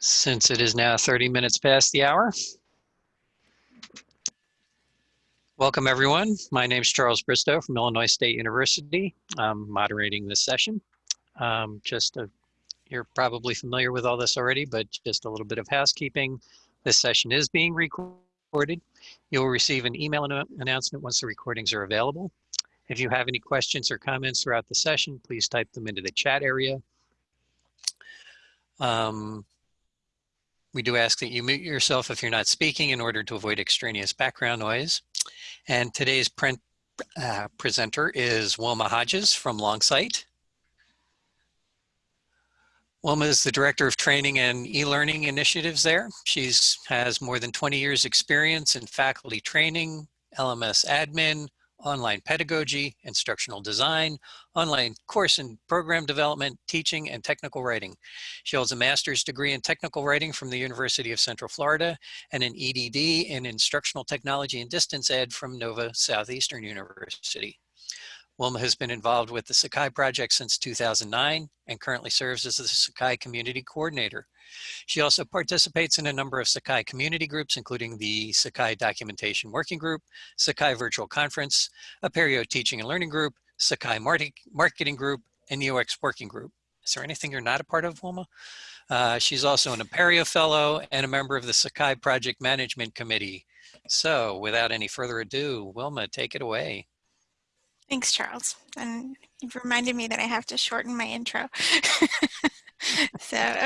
Since it is now 30 minutes past the hour. Welcome, everyone. My name is Charles Bristow from Illinois State University. I'm moderating this session. Um, just a, you're probably familiar with all this already, but just a little bit of housekeeping. This session is being recorded. You'll receive an email an announcement once the recordings are available. If you have any questions or comments throughout the session, please type them into the chat area. Um, we do ask that you mute yourself if you're not speaking in order to avoid extraneous background noise. And today's print, uh, presenter is Wilma Hodges from Longsight. Wilma is the Director of Training and E-Learning Initiatives there. She has more than 20 years experience in faculty training, LMS admin, online pedagogy, instructional design, online course and program development, teaching, and technical writing. She holds a master's degree in technical writing from the University of Central Florida and an EDD in instructional technology and distance ed from Nova Southeastern University. Wilma has been involved with the Sakai project since 2009 and currently serves as the Sakai Community Coordinator. She also participates in a number of Sakai community groups, including the Sakai Documentation Working Group, Sakai Virtual Conference, Apereo Teaching and Learning Group, Sakai Marketing Group, and UX Working Group. Is there anything you're not a part of, Wilma? Uh, she's also an Apereo Fellow and a member of the Sakai Project Management Committee. So without any further ado, Wilma, take it away. Thanks, Charles. And you've reminded me that I have to shorten my intro.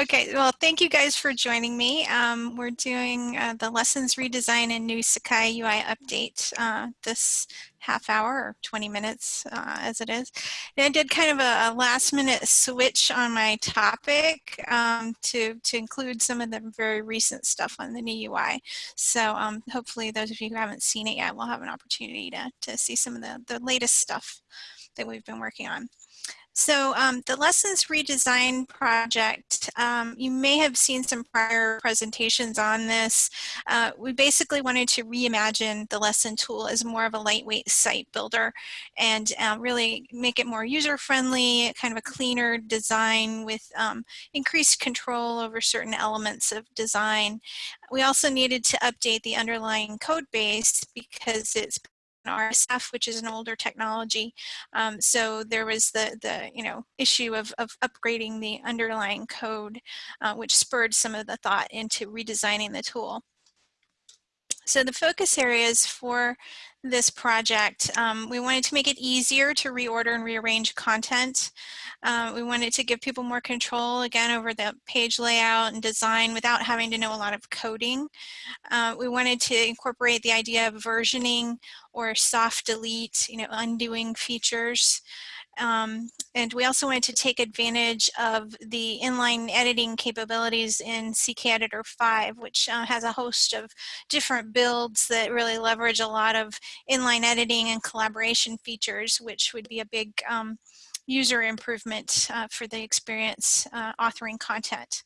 okay, well, thank you guys for joining me. Um, we're doing uh, the lessons redesign and new Sakai UI update uh, this half hour or 20 minutes uh, as it is. And I did kind of a, a last minute switch on my topic um, to, to include some of the very recent stuff on the new UI. So um, hopefully those of you who haven't seen it yet will have an opportunity to, to see some of the, the latest stuff that we've been working on. So um, the Lessons Redesign project, um, you may have seen some prior presentations on this. Uh, we basically wanted to reimagine the lesson tool as more of a lightweight site builder and uh, really make it more user-friendly, kind of a cleaner design with um, increased control over certain elements of design. We also needed to update the underlying code base because it's RSF, which is an older technology. Um, so there was the, the you know, issue of, of upgrading the underlying code, uh, which spurred some of the thought into redesigning the tool. So the focus areas for this project, um, we wanted to make it easier to reorder and rearrange content. Uh, we wanted to give people more control, again, over the page layout and design without having to know a lot of coding. Uh, we wanted to incorporate the idea of versioning or soft delete, you know, undoing features. Um, and we also wanted to take advantage of the inline editing capabilities in CKEditor 5, which uh, has a host of different builds that really leverage a lot of inline editing and collaboration features, which would be a big um, user improvement uh, for the experience uh, authoring content.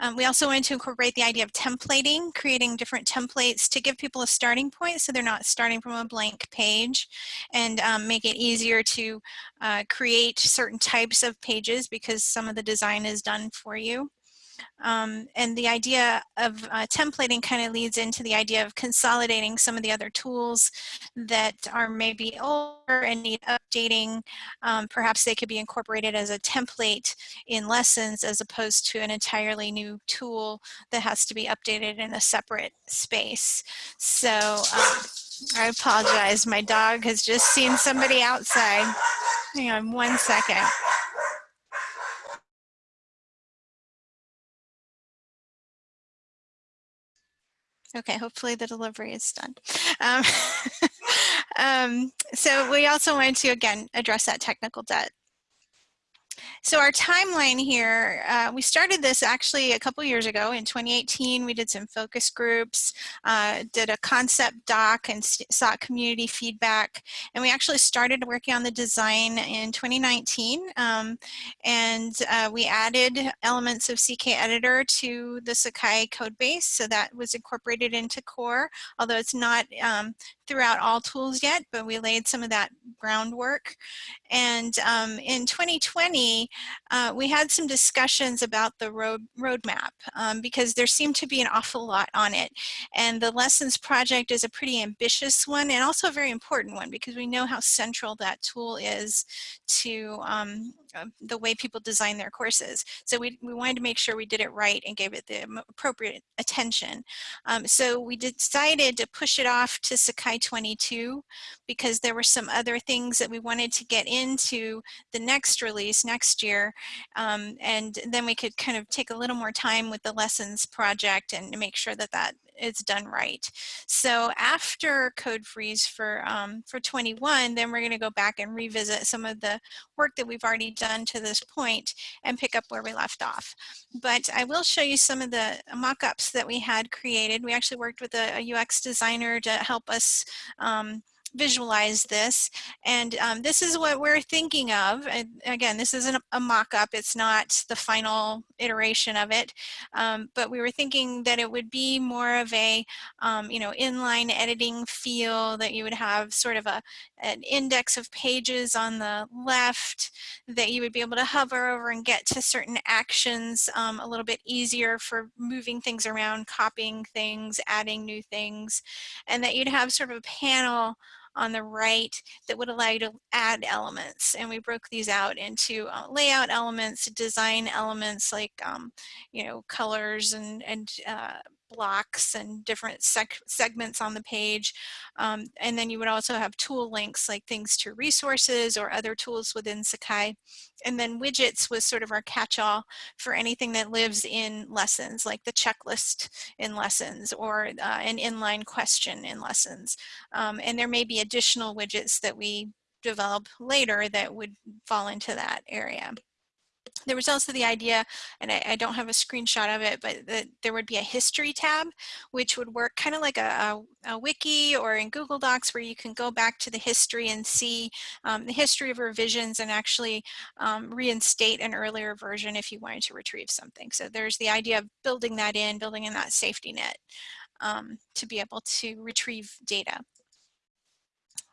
Um, we also wanted to incorporate the idea of templating, creating different templates to give people a starting point so they're not starting from a blank page and um, make it easier to uh, create certain types of pages because some of the design is done for you. Um, and the idea of uh, templating kind of leads into the idea of consolidating some of the other tools that are maybe older and need updating. Um, perhaps they could be incorporated as a template in lessons as opposed to an entirely new tool that has to be updated in a separate space. So um, I apologize. My dog has just seen somebody outside. Hang on one second. Okay, hopefully the delivery is done. Um, um, so we also wanted to, again, address that technical debt. So our timeline here, uh, we started this actually a couple years ago in 2018. We did some focus groups, uh, did a concept doc and sought community feedback. And we actually started working on the design in 2019. Um, and uh, we added elements of CKEditor to the Sakai code base. So that was incorporated into core, although it's not um, throughout all tools yet, but we laid some of that groundwork. And um, in 2020, uh, we had some discussions about the road roadmap um, because there seemed to be an awful lot on it. And the Lessons Project is a pretty ambitious one and also a very important one because we know how central that tool is to um, uh, the way people design their courses. So we, we wanted to make sure we did it right and gave it the appropriate attention. Um, so we decided to push it off to Sakai 22 because there were some other things that we wanted to get into the next release next year. Um, and then we could kind of take a little more time with the lessons project and make sure that that is done right. So after code freeze for um, for 21, then we're going to go back and revisit some of the work that we've already done to this point and pick up where we left off. But I will show you some of the mock-ups that we had created. We actually worked with a, a UX designer to help us um, visualize this. And um, this is what we're thinking of. And again, this isn't a mock-up. It's not the final iteration of it. Um, but we were thinking that it would be more of a, um, you know, inline editing feel that you would have sort of a, an index of pages on the left that you would be able to hover over and get to certain actions um, a little bit easier for moving things around, copying things, adding new things, and that you'd have sort of a panel on the right that would allow you to add elements. And we broke these out into uh, layout elements, design elements like, um, you know, colors and, and uh, blocks and different seg segments on the page. Um, and then you would also have tool links like things to resources or other tools within Sakai. And then widgets was sort of our catch-all for anything that lives in lessons, like the checklist in lessons or uh, an inline question in lessons. Um, and there may be additional widgets that we develop later that would fall into that area. There was also the idea, and I, I, don't have a screenshot of it, but that there would be a history tab, which would work kind of like a, a, a, wiki or in Google Docs where you can go back to the history and see um, the history of revisions and actually um, reinstate an earlier version if you wanted to retrieve something. So there's the idea of building that in, building in that safety net um, to be able to retrieve data.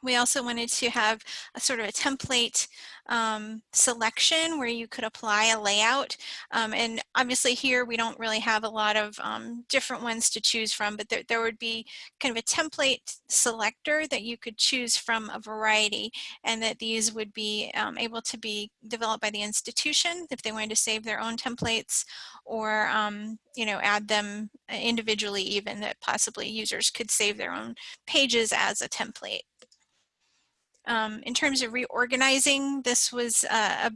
We also wanted to have a sort of a template um, selection where you could apply a layout. Um, and obviously here we don't really have a lot of um, different ones to choose from, but there, there would be kind of a template selector that you could choose from a variety and that these would be um, able to be developed by the institution if they wanted to save their own templates or um, you know add them individually even that possibly users could save their own pages as a template. Um, in terms of reorganizing, this was uh, a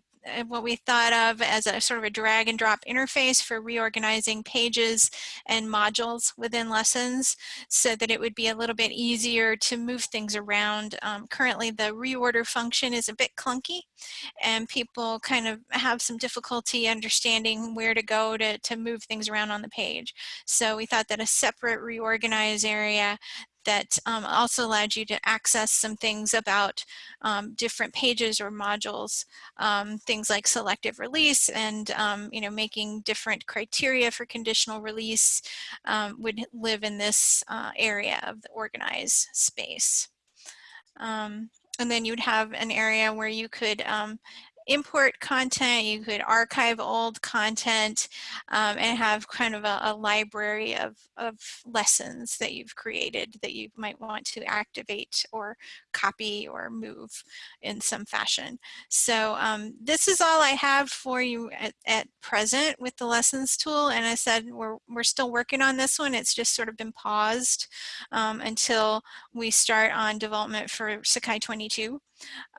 what we thought of as a sort of a drag and drop interface for reorganizing pages and modules within lessons so that it would be a little bit easier to move things around. Um, currently the reorder function is a bit clunky and people kind of have some difficulty understanding where to go to, to move things around on the page. So we thought that a separate reorganize area that um, also allowed you to access some things about um, different pages or modules, um, things like selective release and um, you know making different criteria for conditional release um, would live in this uh, area of the organize space. And then you'd have an area where you could um, import content, you could archive old content um, and have kind of a, a, library of, of lessons that you've created that you might want to activate or copy or move in some fashion. So um, this is all I have for you at, at, present with the lessons tool. And I said we're, we're still working on this one. It's just sort of been paused um, until we start on development for Sakai 22.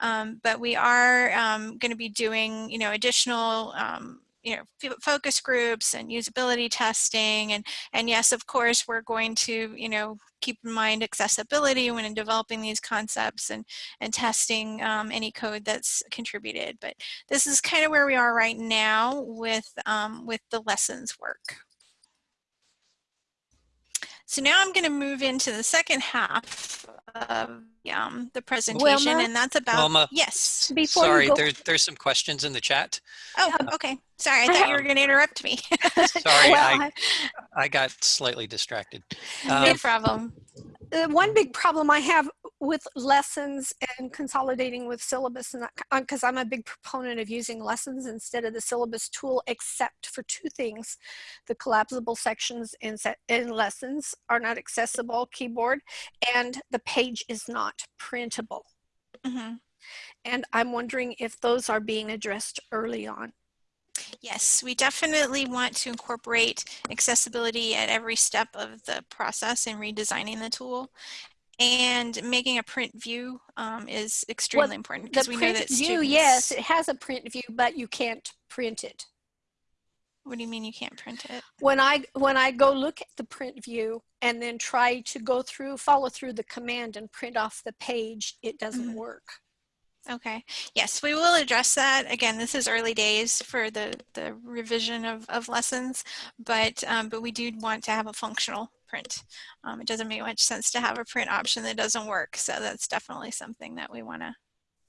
Um, but we are um, going to be doing, you know, additional, um, you know, focus groups and usability testing. And, and yes, of course, we're going to, you know, keep in mind accessibility when developing these concepts and, and testing um, any code that's contributed. But this is kind of where we are right now with, um, with the lessons work. So now I'm going to move into the second half of um, the presentation, Wilma? and that's about, Wilma, yes. Before sorry, there, there's some questions in the chat. Oh, okay. Sorry, I thought you were going to interrupt me. sorry, well, I, I got slightly distracted. Um, no problem. Uh, one big problem I have with lessons and consolidating with syllabus, and because I'm a big proponent of using lessons instead of the syllabus tool, except for two things: the collapsible sections in, set, in lessons are not accessible keyboard, and the page is not printable. Mm -hmm. And I'm wondering if those are being addressed early on. Yes, we definitely want to incorporate accessibility at every step of the process in redesigning the tool. And making a print view um, is extremely well, important because we know that view, students... yes, it has a print view, but you can't print it. What do you mean you can't print it? When I when I go look at the print view and then try to go through, follow through the command and print off the page, it doesn't mm -hmm. work. Okay. Yes, we will address that. Again, this is early days for the, the revision of, of lessons, but, um, but we do want to have a functional print. Um, it doesn't make much sense to have a print option that doesn't work. So that's definitely something that we want to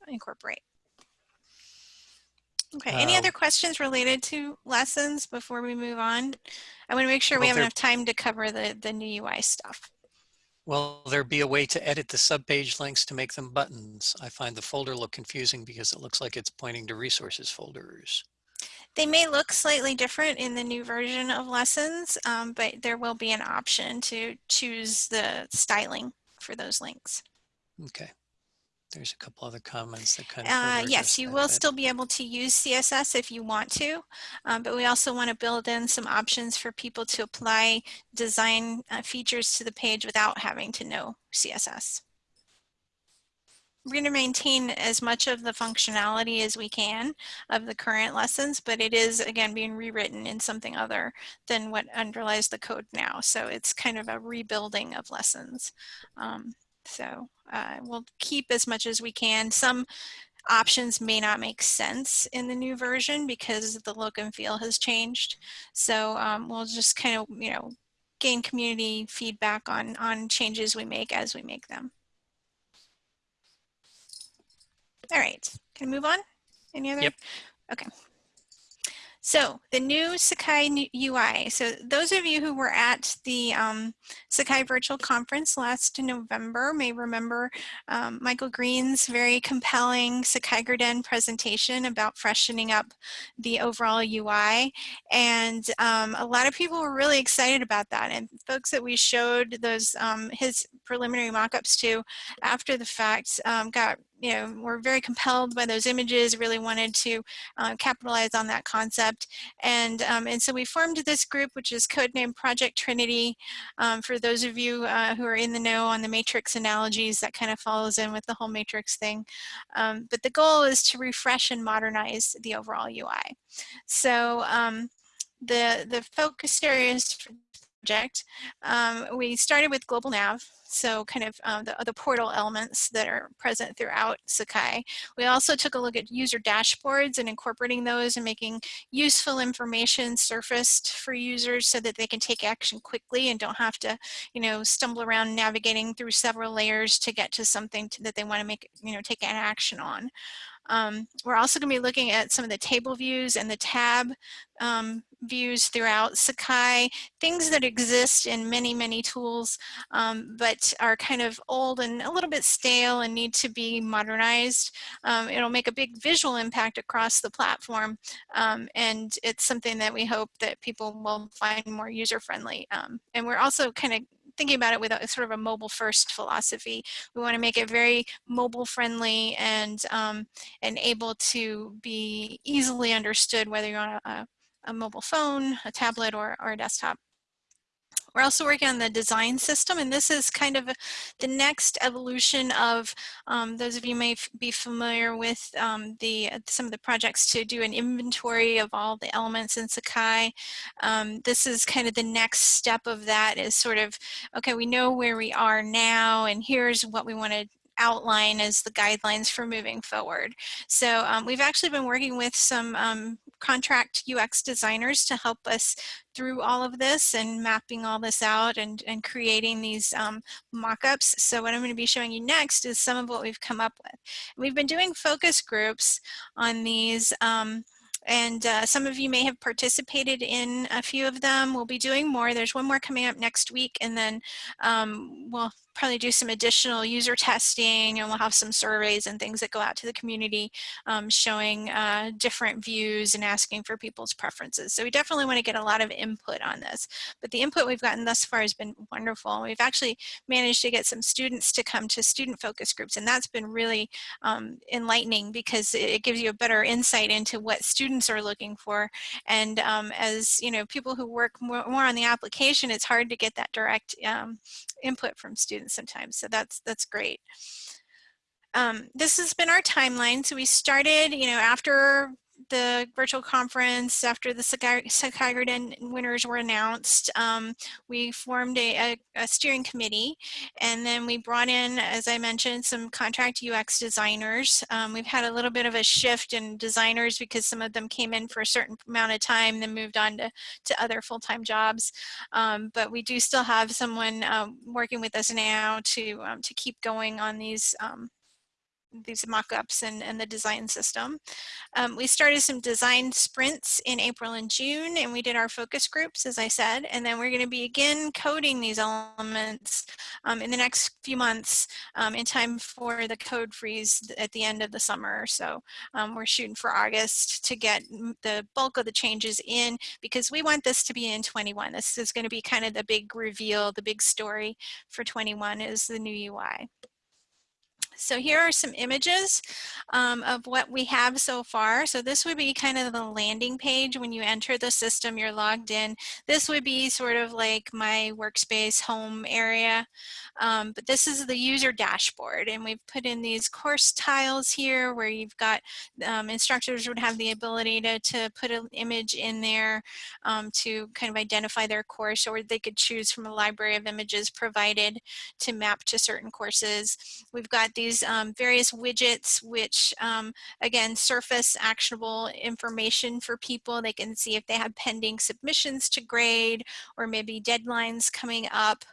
incorporate. Okay, any um, other questions related to lessons before we move on? I want to make sure we have enough time to cover the, the new UI stuff. Will there be a way to edit the subpage links to make them buttons? I find the folder look confusing because it looks like it's pointing to resources folders. They may look slightly different in the new version of lessons, um, but there will be an option to choose the styling for those links. Okay there's a couple other comments that kind of uh, yes you will still be able to use css if you want to um, but we also want to build in some options for people to apply design uh, features to the page without having to know css we're going to maintain as much of the functionality as we can of the current lessons, but it is, again, being rewritten in something other than what underlies the code now. So it's kind of a rebuilding of lessons. Um, so uh, we'll keep as much as we can. Some options may not make sense in the new version because the look and feel has changed. So um, we'll just kind of, you know, gain community feedback on, on changes we make as we make them. All right, can I move on? Any other? Yep. Okay. So the new Sakai UI. So those of you who were at the um, Sakai Virtual Conference last November may remember um, Michael Green's very compelling Sakai Garden presentation about freshening up the overall UI. And um, a lot of people were really excited about that. And folks that we showed those um, his preliminary mock-ups to after the fact um, got you know, were very compelled by those images, really wanted to uh, capitalize on that concept. And, um, and so we formed this group, which is codenamed Project Trinity. Um, for those of you uh, who are in the know on the matrix analogies, that kind of follows in with the whole matrix thing. Um, but the goal is to refresh and modernize the overall UI. So um, the, the focus areas for project, um, we started with Global Nav, so kind of um, the, portal elements that are present throughout Sakai. We also took a look at user dashboards and incorporating those and making useful information surfaced for users so that they can take action quickly and don't have to, you know, stumble around navigating through several layers to get to something to, that they want to make, you know, take an action on. Um, we're also going to be looking at some of the table views and the tab um, views throughout Sakai, things that exist in many, many tools, um, but are kind of old and a little bit stale and need to be modernized. Um, it'll make a big visual impact across the platform, um, and it's something that we hope that people will find more user-friendly. Um, and we're also kind of thinking about it with a sort of a mobile first philosophy. We want to make it very mobile friendly and um, and able to be easily understood whether you're on a, a mobile phone, a tablet, or, or a desktop. We're also working on the design system, and this is kind of the next evolution of, um, those of you may be familiar with um, the some of the projects to do an inventory of all the elements in Sakai. Um, this is kind of the next step of that is sort of, okay, we know where we are now, and here's what we want to outline as the guidelines for moving forward. So um, we've actually been working with some um, contract UX designers to help us through all of this and mapping all this out and, and creating these um, mock-ups. So what I'm going to be showing you next is some of what we've come up with. We've been doing focus groups on these um, and uh, some of you may have participated in a few of them. We'll be doing more. There's one more coming up next week and then um, we'll probably do some additional user testing and we'll have some surveys and things that go out to the community um, showing uh, different views and asking for people's preferences. So we definitely want to get a lot of input on this. But the input we've gotten thus far has been wonderful. We've actually managed to get some students to come to student focus groups and that's been really um, enlightening because it gives you a better insight into what students are looking for. And um, as you know, people who work more, more, on the application, it's hard to get that direct um, input from students sometimes. So that's that's great. Um, this has been our timeline. So we started, you know, after the virtual conference, after the Sakai Garden winners were announced, um, we formed a, a, a, steering committee and then we brought in, as I mentioned, some contract UX designers. Um, we've had a little bit of a shift in designers because some of them came in for a certain amount of time, then moved on to, to other full-time jobs. Um, but we do still have someone um, working with us now to, um, to keep going on these um, these mock-ups and, and the design system. Um, we started some design sprints in April and June and we did our focus groups as I said and then we're going to begin coding these elements um, in the next few months um, in time for the code freeze at the end of the summer. So um, we're shooting for August to get the bulk of the changes in because we want this to be in 21. This is going to be kind of the big reveal, the big story for 21 is the new UI. So here are some images um, of what we have so far. So this would be kind of the landing page when you enter the system, you're logged in. This would be sort of like my workspace home area. Um, but this is the user dashboard and we've put in these course tiles here where you've got um, instructors would have the ability to, to put an image in there um, to kind of identify their course or they could choose from a library of images provided to map to certain courses. We've got these um, various widgets which um, again surface actionable information for people. They can see if they have pending submissions to grade or maybe deadlines coming up.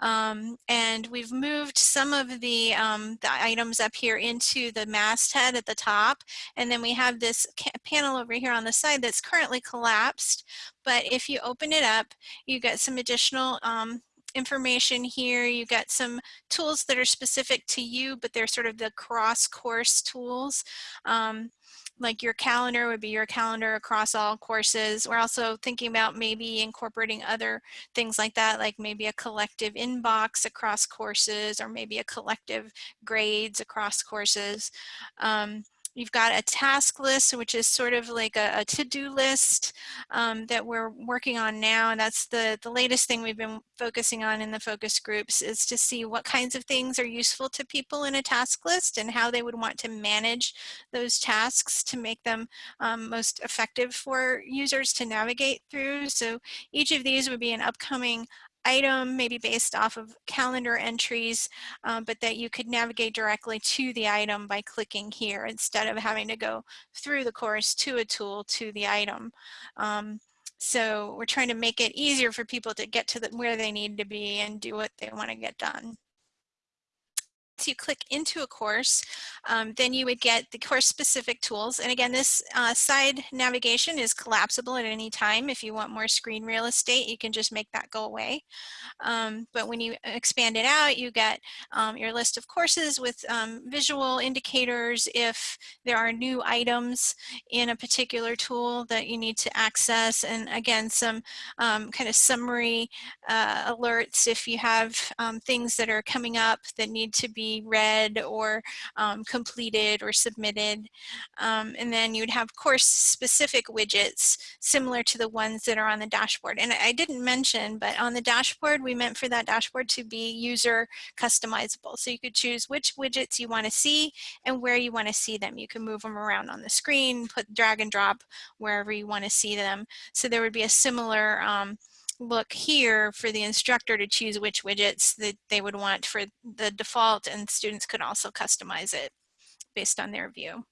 Um, and and we've moved some of the, um, the items up here into the masthead at the top. And then we have this panel over here on the side that's currently collapsed. But if you open it up, you get some additional um, information here. You've got some tools that are specific to you, but they're sort of the cross course tools. Um, like your calendar would be your calendar across all courses. We're also thinking about maybe incorporating other things like that, like maybe a collective inbox across courses or maybe a collective grades across courses. Um, You've got a task list, which is sort of like a, a to-do list um, that we're working on now. And that's the, the latest thing we've been focusing on in the focus groups is to see what kinds of things are useful to people in a task list and how they would want to manage those tasks to make them um, most effective for users to navigate through. So each of these would be an upcoming item, maybe based off of calendar entries, um, but that you could navigate directly to the item by clicking here instead of having to go through the course to a tool to the item. Um, so we're trying to make it easier for people to get to the, where they need to be and do what they want to get done you click into a course, um, then you would get the course specific tools. And again, this uh, side navigation is collapsible at any time. If you want more screen real estate, you can just make that go away. Um, but when you expand it out, you get um, your list of courses with um, visual indicators if there are new items in a particular tool that you need to access. And again, some um, kind of summary uh, alerts if you have um, things that are coming up that need to be read or um, completed or submitted. Um, and then you'd have course specific widgets similar to the ones that are on the dashboard. And I didn't mention, but on the dashboard, we meant for that dashboard to be user customizable. So you could choose which widgets you want to see and where you want to see them. You can move them around on the screen, put drag and drop wherever you want to see them. So there would be a similar um, look here for the instructor to choose which widgets that they would want for the default and students could also customize it based on their view.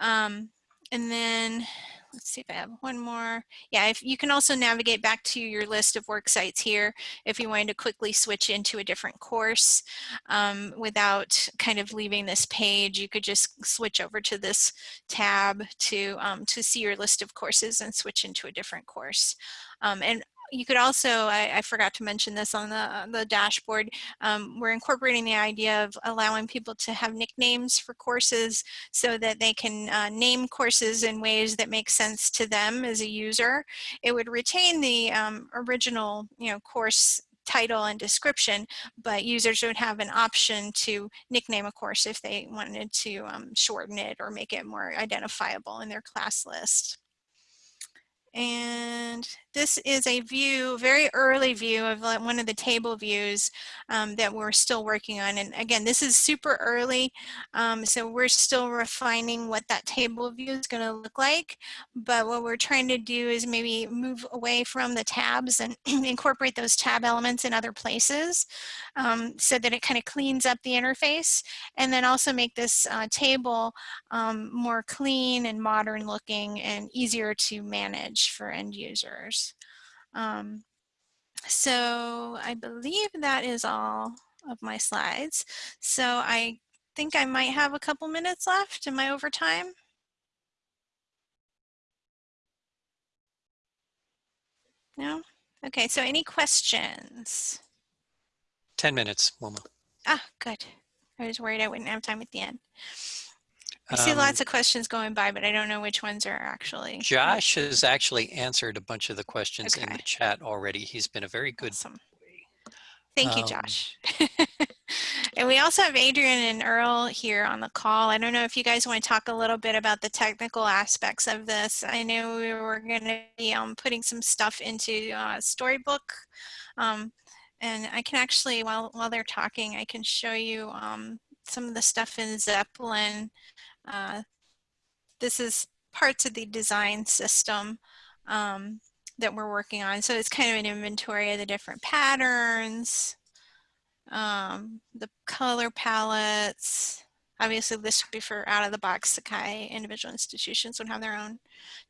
Um, and then let's see if I have one more. Yeah, if you can also navigate back to your list of work sites here if you wanted to quickly switch into a different course um, without kind of leaving this page. You could just switch over to this tab to, um, to see your list of courses and switch into a different course. Um, and you could also, I, I, forgot to mention this on the, the dashboard, um, we're incorporating the idea of allowing people to have nicknames for courses so that they can uh, name courses in ways that make sense to them as a user. It would retain the um, original, you know, course title and description, but users would have an option to nickname a course if they wanted to um, shorten it or make it more identifiable in their class list. And this is a view, very early view of one of the table views um, that we're still working on. And again, this is super early, um, so we're still refining what that table view is going to look like. But what we're trying to do is maybe move away from the tabs and incorporate those tab elements in other places um, so that it kind of cleans up the interface. And then also make this uh, table um, more clean and modern looking and easier to manage for end users. Um, so I believe that is all of my slides. So I think I might have a couple minutes left. Am I over time? No? Okay, so any questions? 10 minutes, Wilma. Ah, good. I was worried I wouldn't have time at the end. I see Um, lots of questions going by, but I don't know which ones are actually. Josh has actually answered a bunch of the questions in the chat already. He's been a very good. Awesome. Thank you, Um, Josh. and we also have Adrian and Earl here on the call. I don't know if you guys want to talk a little bit about the technical aspects of this. I know we were going to be um, putting some stuff into uh, Storybook. Um, and I can actually, while, while they're talking, I can show you um, some of the stuff in Zeplin. Uh, this is parts of the design system um, that we're working on. So it's kind of an inventory of the different patterns, um, the color palettes. Obviously this would be for out of the box Sakai individual institutions would have their own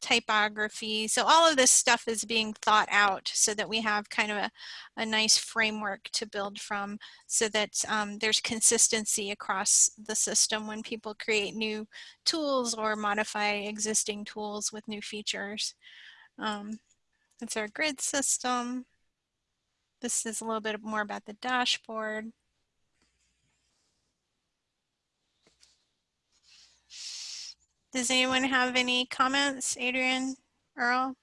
typography. So all of this stuff is being thought out so that we have kind of a, a nice framework to build from so that um, there's consistency across the system when people create new tools or modify existing tools with new features. Um, our grid system. This is a little bit more about the dashboard. Does anyone have any comments, Adrian, Earl?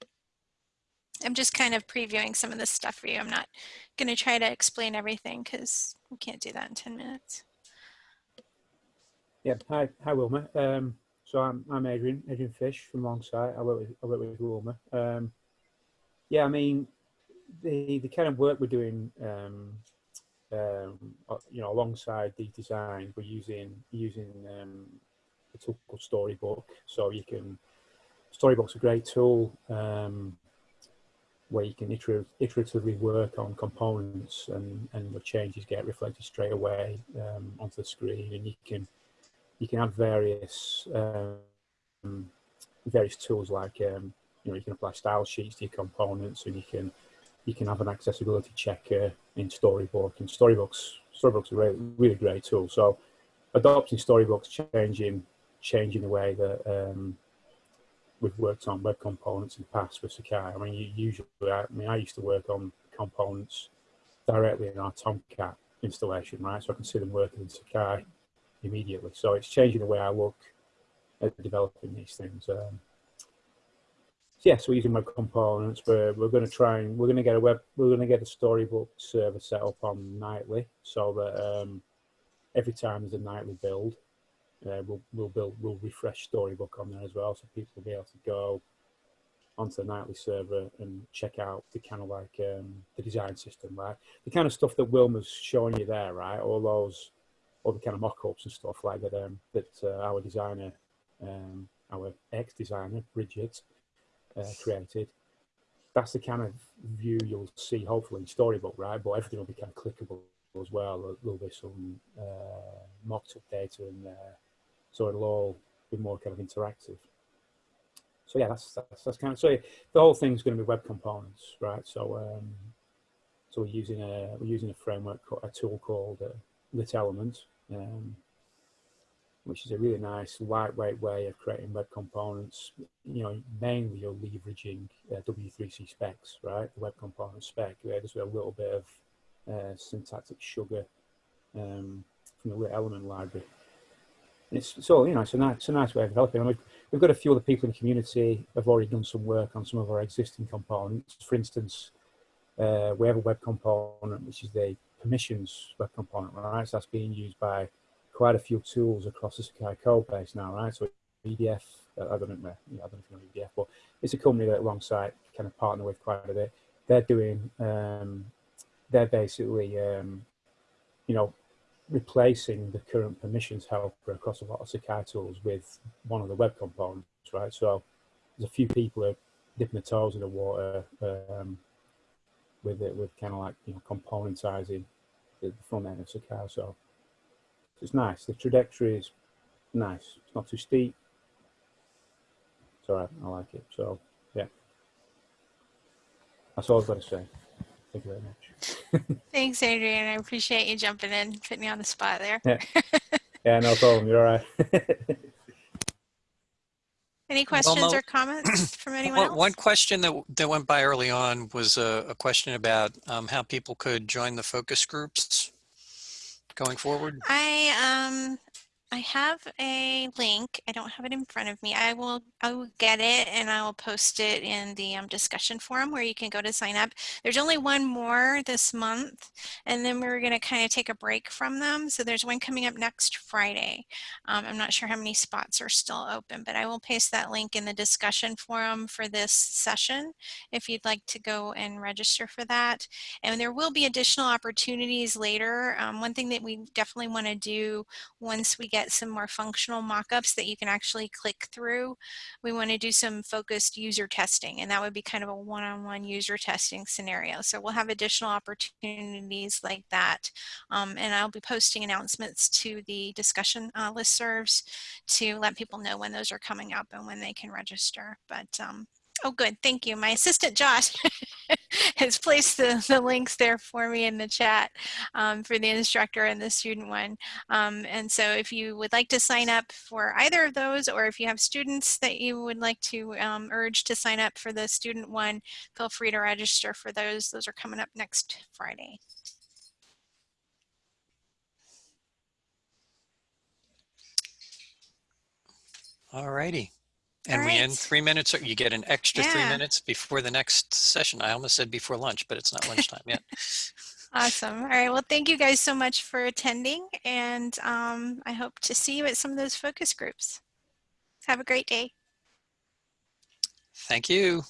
I'm just kind of previewing some of this stuff for you. I'm not going to try to explain everything because we can't do that in 10 minutes. Yeah, hi, hi Wilma. Um, so I'm, I'm Adrian, Adrian Fish from Longsight. I work with, I work with Wilma. Um, yeah, I mean, the, the kind of work we're doing, um, um, you know, alongside the design, we're using, using um, a tool called Storybook. So you can, Storybook's a great tool um, where you can iteratively work on components and, and the changes get reflected straight away um, onto the screen and you can you can have various um, various tools like um, you know you can apply style sheets to your components and you can you can have an accessibility checker in Storybook and Storybooks Storybook's a really, really great tool. So adopting Storybook's changing changing the way that um, we've worked on web components in the past with Sakai. I mean, you usually, I mean, I used to work on components directly in our Tomcat installation, right? So I can see them working in Sakai immediately. So it's changing the way I look at developing these things. Um, so yes, we're using web components. We're, we're going to try and we're going to get a web, we're going to get a storybook server set up on nightly so that um, every time there's a nightly build, uh, we'll, we'll build, we'll refresh storybook on there as well. So people will be able to go onto the nightly server and check out the kind of like um, the design system, right? The kind of stuff that Wilma's showing you there, right? All those, all the kind of mock-ups and stuff like that, um, that uh, our designer, um, our ex-designer, Bridget, uh, created. That's the kind of view you'll see hopefully in Storybook, right? But everything will be kind of clickable as well. There'll be some uh, mocked up data in there. So it'll all be more kind of interactive. So yeah, that's, that's, that's kind of, so the whole thing's going to be web components, right? So, um, so we're using a, we're using a framework, a tool called uh, Lit Element. Um, which is a really nice lightweight way of creating web components. You know, mainly you're leveraging uh, W3C specs, right? The web component spec, there's a little bit of uh, syntactic sugar um, from the lit element library. And it's so you know it's a nice, it's a nice way of developing. I mean, we've got a few other people in the community have already done some work on some of our existing components. For instance, uh, we have a web component which is the permissions web component, right? So that's being used by quite a few tools across the Sakai code base now, right? So EDF, uh, I don't know, I don't know if you know EDF, but it's a company that alongside kind of partner with quite a bit. They're doing, um, they're basically, um, you know, replacing the current permissions helper across a lot of Sakai tools with one of the web components, right? So there's a few people are dipping their toes in the water um, with it, with kind of like, you know, componentizing the front end of Sakai. So it's nice. The trajectory is nice. It's not too steep. It's all right. I like it. So, yeah. That's all I've got to say. Thank you very much. Thanks, Adrian. I appreciate you jumping in, putting me on the spot there. Yeah. Yeah, no problem. You're all right. Any questions Mo- or comments from anyone One, else? one question that, that went by early on was a, a question about um, how people could join the focus groups going forward. I um I have a link. I don't have it in front of me. I will I will get it and I will post it in the um, discussion forum where you can go to sign up. There's only one more this month and then we're going to kind of take a break from them. So there's one coming up next Friday. Um, I'm not sure how many spots are still open, but I will paste that link in the discussion forum for this session if you'd like to go and register for that. And there will be additional opportunities later. Um, one thing that we definitely want to do once we get some more functional mock-ups that you can actually click through, we want to do some focused user testing and that would be kind of a one-on-one user testing scenario. So we'll have additional opportunities like that. Um, and I'll be posting announcements to the discussion uh, listservs to let people know when those are coming up and when they can register. But um, Oh, good. Thank you. My assistant, Josh, has placed the, the links there for me in the chat um, for the instructor and the student one. Um, and so if you would like to sign up for either of those, or if you have students that you would like to um, urge to sign up for the student one, feel free to register for those. Those are coming up next Friday. All righty. And All we end three minutes, or you get an extra three minutes before the next session. I almost said before lunch, but it's not lunchtime yet. Awesome. All right. Well, thank you guys so much for attending. And um, I hope to see you at some of those focus groups. Have a great day. Thank you.